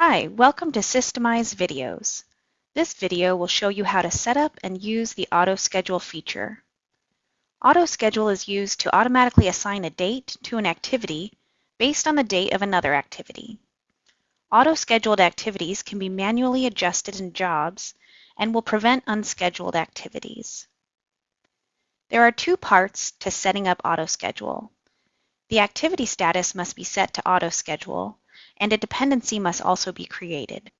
Hi, welcome to Systemize Videos. This video will show you how to set up and use the Auto Schedule feature. Auto Schedule is used to automatically assign a date to an activity based on the date of another activity. Auto-scheduled activities can be manually adjusted in jobs and will prevent unscheduled activities. There are two parts to setting up Auto Schedule. The activity status must be set to Auto Schedule and a dependency must also be created.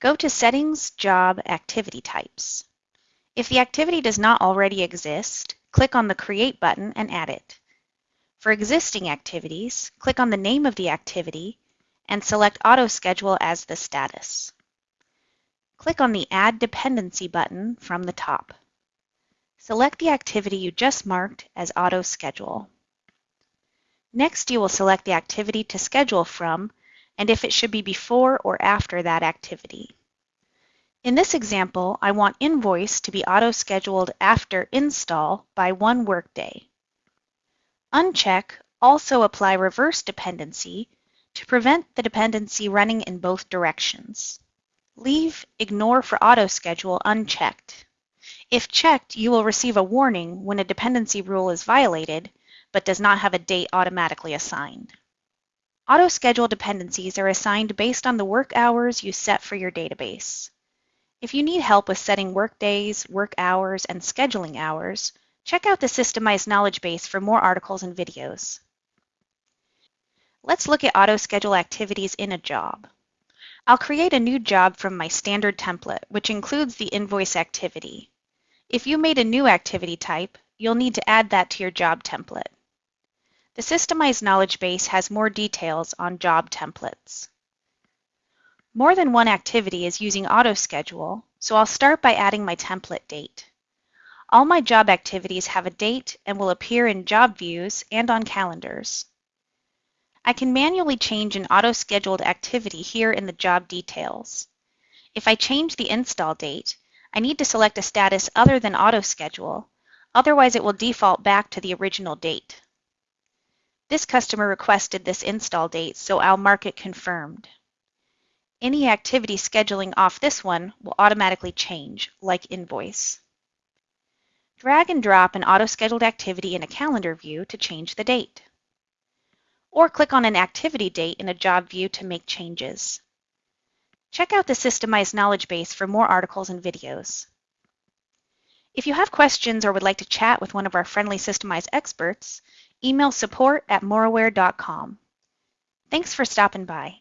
Go to Settings, Job, Activity Types. If the activity does not already exist, click on the Create button and add it. For existing activities, click on the name of the activity and select Auto Schedule as the status. Click on the Add Dependency button from the top. Select the activity you just marked as Auto Schedule. Next, you will select the activity to schedule from and if it should be before or after that activity. In this example, I want invoice to be auto-scheduled after install by one workday. Uncheck also apply reverse dependency to prevent the dependency running in both directions. Leave Ignore for auto-schedule unchecked. If checked, you will receive a warning when a dependency rule is violated but does not have a date automatically assigned. Auto-schedule dependencies are assigned based on the work hours you set for your database. If you need help with setting work days, work hours, and scheduling hours, check out the Systemize knowledge base for more articles and videos. Let's look at auto-schedule activities in a job. I'll create a new job from my standard template, which includes the invoice activity. If you made a new activity type, you'll need to add that to your job template. The Systemize knowledge base has more details on job templates. More than one activity is using auto-schedule, so I'll start by adding my template date. All my job activities have a date and will appear in job views and on calendars. I can manually change an auto-scheduled activity here in the job details. If I change the install date, I need to select a status other than auto-schedule, otherwise it will default back to the original date. This customer requested this install date, so I'll mark it confirmed. Any activity scheduling off this one will automatically change, like invoice. Drag and drop an auto-scheduled activity in a calendar view to change the date. Or click on an activity date in a job view to make changes. Check out the Systemize knowledge base for more articles and videos. If you have questions or would like to chat with one of our friendly Systemize experts, email support at moraware.com. Thanks for stopping by.